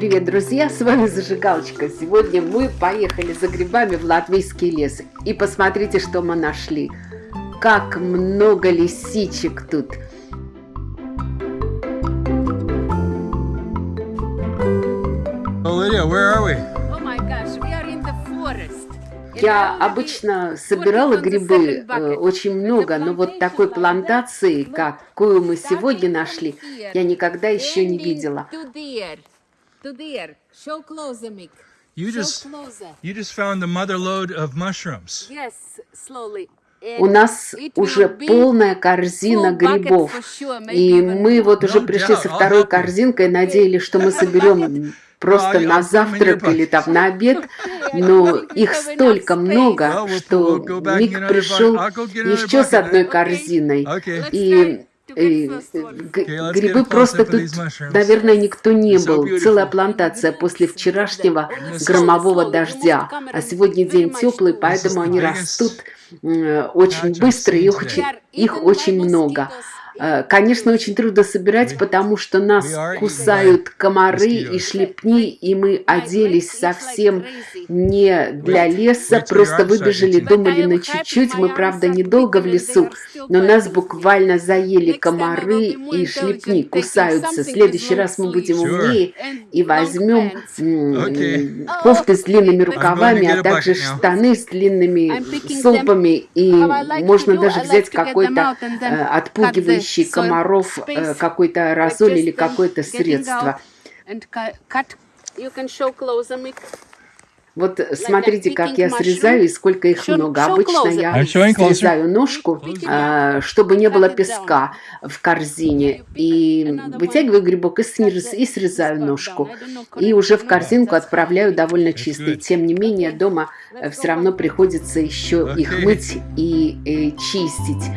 привет, друзья! С вами Зажигалочка. Сегодня мы поехали за грибами в латвийский лес. И посмотрите, что мы нашли. Как много лисичек тут. Lydia, where are we? Oh my gosh, we are in the forest. Я обычно собирала грибы э, очень много, но вот такой плантации, какую мы сегодня нашли, я никогда еще не видела. To there. Show closer, Mick. You Show just closer. you just found the mother load of mushrooms. Yes, slowly. У нас уже полная корзина грибов. И мы вот уже пришли со второй корзинкой, надеялись, что мы соберем просто на завтрак или там на обед, но их столько много, что Мик пришел еще с одной eh? корзиной. И э, грибы просто тут, наверное, никто не был. Целая плантация после вчерашнего громового дождя. А сегодня день теплый, поэтому они растут э, очень быстро, и seen очень, today. их очень много. Э, Конечно, очень трудно собирать, потому что нас кусают комары и шлепни, и мы оделись совсем не для леса, просто выбежали, думали на чуть-чуть. Мы, правда, недолго в лесу, но нас буквально заели комары и шлепни, кусаются. В следующий раз мы будем умнее и возьмем кофты с длинными рукавами, а также штаны с длинными сумпами, и можно даже взять какой-то э, отпугивающий soil комаров э, какой-то аэрозоль или какое-то средство. Вот смотрите, как я срезаю и сколько их много. Обычно я closer. срезаю ножку, а, чтобы не было песка в корзине. И вытягиваю грибок и срез- и срезаю ножку. И уже в корзинку отправляю довольно чистый. Тем не менее, дома все равно приходится еще их мыть и э, чистить.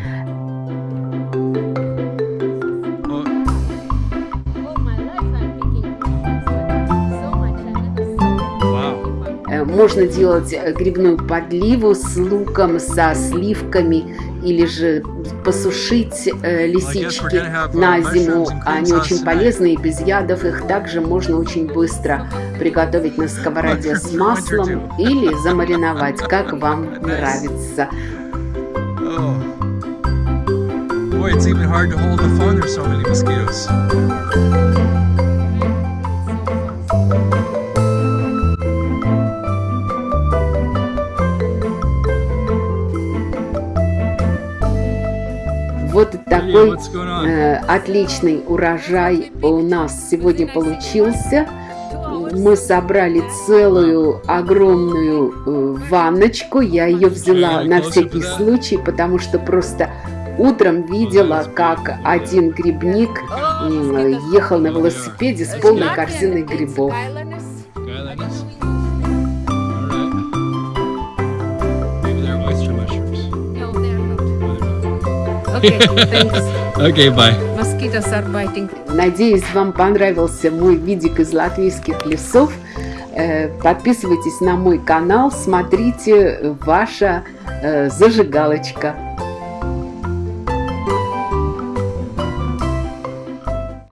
Можно делать э, грибную подливу с луком, со сливками, или же посушить э, лисички на зиму. Они очень полезны и без ядов. Их также можно очень быстро приготовить на сковороде с маслом или замариновать, как вам нравится. Oh. Boy, it's even hard to hold the phone. There's so many mosquitoes. Вот такой э, отличный урожай у нас сегодня получился. Мы собрали целую огромную э, ванночку. Я ее взяла на всякий случай, потому что просто утром видела, как один грибник ехал на велосипеде с полной корзиной грибов. Okay, bye. Mosquitoes are biting. Надеюсь, вам понравился мой видик из латвийских лесов. Э, Подписывайтесь на мой канал, смотрите ваша э, зажигалочка.